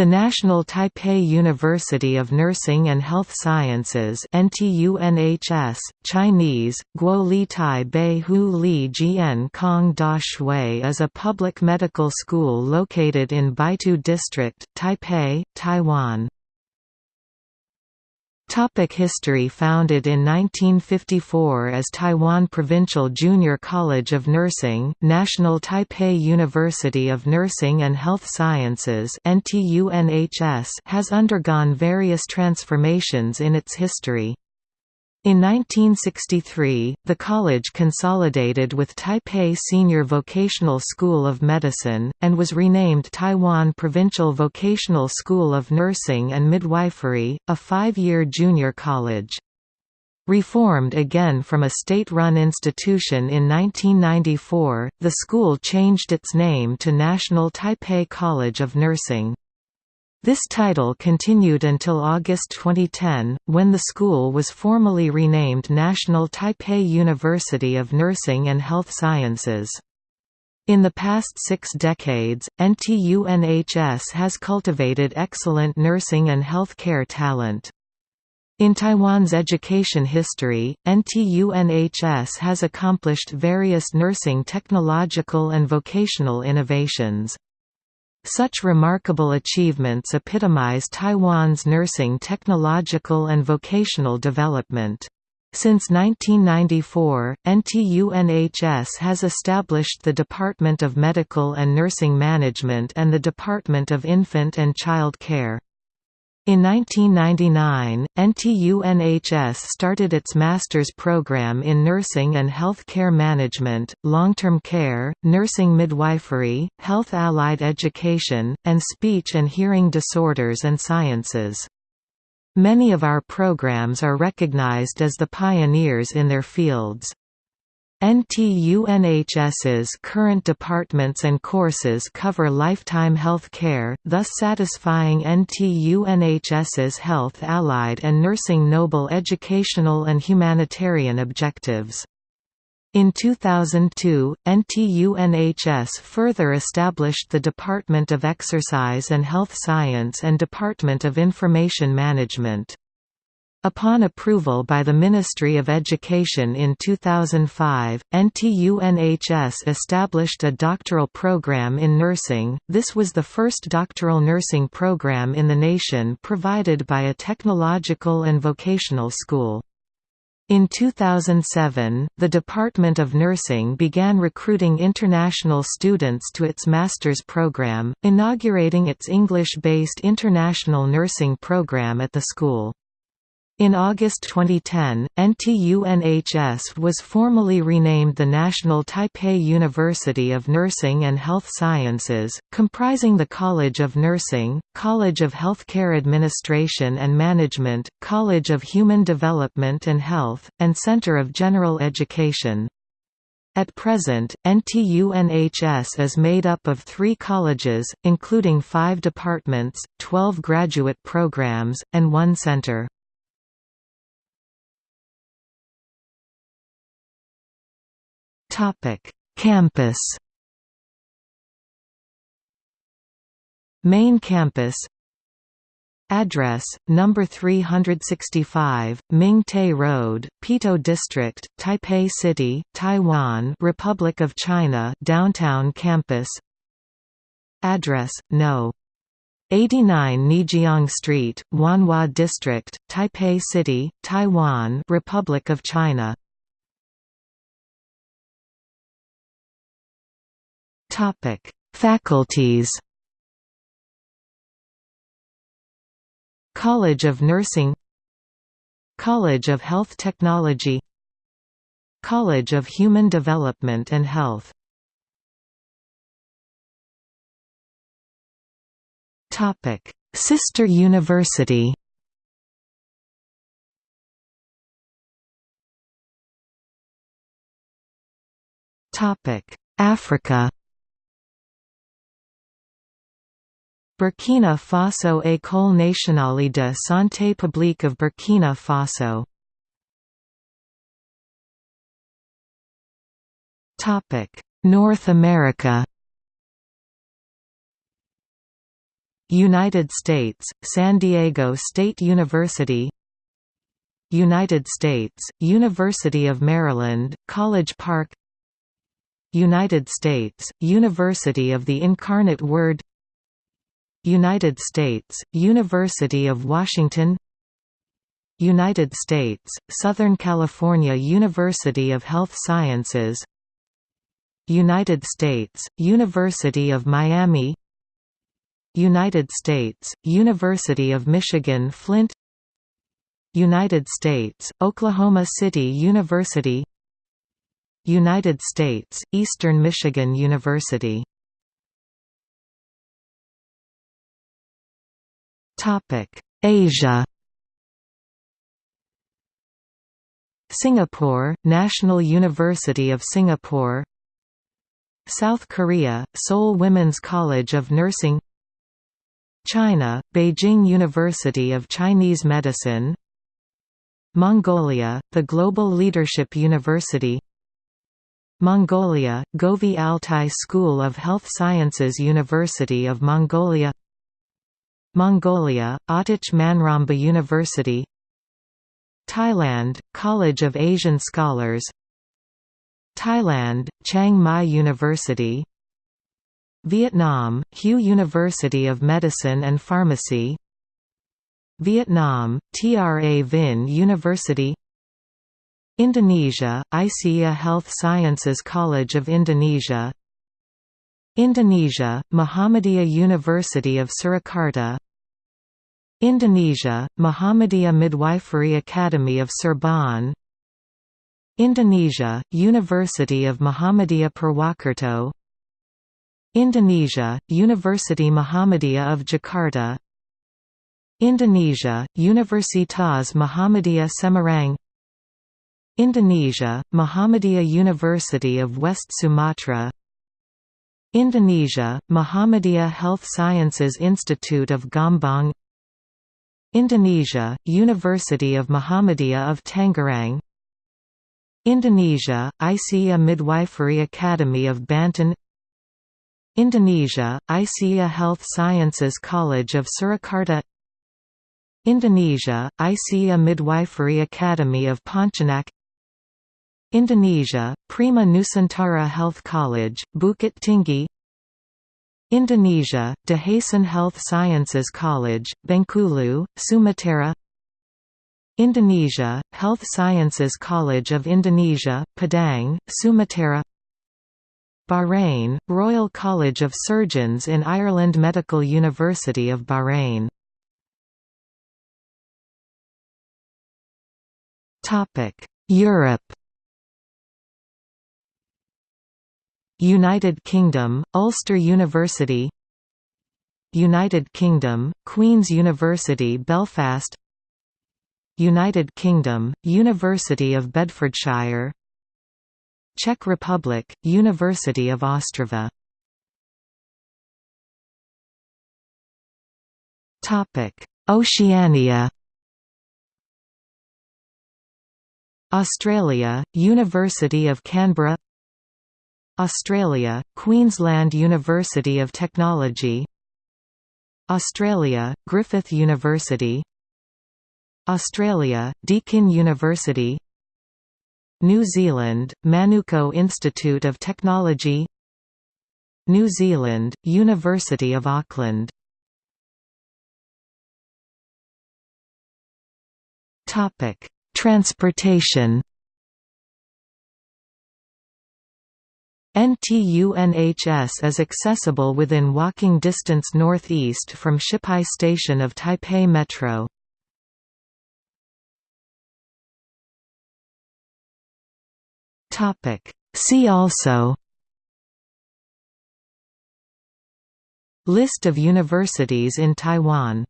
The National Taipei University of Nursing and Health Sciences NTUNHS, Chinese, Guo Li Hu Li Jian Kong Da Shui is a public medical school located in Beitou District, Taipei, Taiwan. Topic history Founded in 1954 as Taiwan Provincial Junior College of Nursing National Taipei University of Nursing and Health Sciences has undergone various transformations in its history. In 1963, the college consolidated with Taipei Senior Vocational School of Medicine, and was renamed Taiwan Provincial Vocational School of Nursing and Midwifery, a five-year junior college. Reformed again from a state-run institution in 1994, the school changed its name to National Taipei College of Nursing. This title continued until August 2010, when the school was formally renamed National Taipei University of Nursing and Health Sciences. In the past six decades, NTUNHS has cultivated excellent nursing and health care talent. In Taiwan's education history, NTUNHS has accomplished various nursing technological and vocational innovations. Such remarkable achievements epitomize Taiwan's nursing technological and vocational development. Since 1994, NTUNHS has established the Department of Medical and Nursing Management and the Department of Infant and Child Care. In 1999, NTUNHS started its master's program in nursing and health care management, long-term care, nursing midwifery, health allied education, and speech and hearing disorders and sciences. Many of our programs are recognized as the pioneers in their fields. NTUNHS's current departments and courses cover lifetime health care, thus satisfying NTUNHS's health allied and nursing noble educational and humanitarian objectives. In 2002, NTUNHS further established the Department of Exercise and Health Science and Department of Information Management. Upon approval by the Ministry of Education in 2005, NTUNHS established a doctoral program in nursing. This was the first doctoral nursing program in the nation provided by a technological and vocational school. In 2007, the Department of Nursing began recruiting international students to its master's program, inaugurating its English-based international nursing program at the school. In August 2010, NTUNHS was formally renamed the National Taipei University of Nursing and Health Sciences, comprising the College of Nursing, College of Healthcare Administration and Management, College of Human Development and Health, and Center of General Education. At present, NTUNHS is made up of three colleges, including five departments, 12 graduate programs, and one center. Topic: Campus. Main campus. Address: Number 365, Ming Tai Road, Beitou District, Taipei City, Taiwan, Republic of China, Downtown Campus. Address: No. 89 Neijiang Street, Wanhua District, Taipei City, Taiwan, Republic of China. Topic: Faculties. College of Nursing College of Health Technology College of Human Development and Health Topic: Sister University. Topic: Africa. Burkina Faso École nationale de santé publique of Burkina Faso. North America. United States, San Diego State University. United States, University of Maryland, College Park. United States, University of the Incarnate Word United States, University of Washington United States, Southern California University of Health Sciences United States, University of Miami United States, University of Michigan Flint United States, Oklahoma City University United States, Eastern Michigan University Asia Singapore, National University of Singapore South Korea, Seoul Women's College of Nursing China, Beijing University of Chinese Medicine Mongolia, the Global Leadership University Mongolia, Govi Altai School of Health Sciences University of Mongolia Mongolia, Otich Manramba University Thailand, College of Asian Scholars Thailand, Chiang Mai University Vietnam, Hue University of Medicine and Pharmacy Vietnam, Tra Vinh University Indonesia, Aisyiyah Health Sciences College of Indonesia Indonesia, Muhammadiyah University of Surakarta Indonesia, Muhammadiyah Midwifery Academy of Serban. Indonesia, University of Muhammadiyah Purwokerto Indonesia, University Muhammadiyah of Jakarta. Indonesia, Universitas Muhammadiyah Semarang. Indonesia, Muhammadiyah University of West Sumatra. Indonesia, Muhammadiyah Health Sciences Institute of Gombong Indonesia, University of Muhammadiyah of Tangerang. Indonesia, Aisyiyah Midwifery Academy of Banten. Indonesia, Aisyiyah Health Sciences College of Surakarta. Indonesia, Aisyiyah Midwifery Academy of Pontianak. Indonesia, Prima Nusantara Health College, Bukit Tinggi Indonesia, Dehasen Health Sciences College, Bengkulu, Sumatera. Indonesia, Health Sciences College of Indonesia, Padang, Sumatera. Bahrain, Royal College of Surgeons in Ireland Medical University of Bahrain. Europe United Kingdom, Ulster University. United Kingdom, Queen's University Belfast. United Kingdom, University of Bedfordshire. Czech Republic, University of Ostrava. Oceania. Australia, University of Canberra Australia, Queensland University of Technology Australia, Griffith University Australia, Deakin University New Zealand, Manukau Institute of Technology New Zealand, University of Auckland Transportation NTUNHS is accessible within walking distance northeast from Shipai Station of Taipei Metro. See also List of universities in Taiwan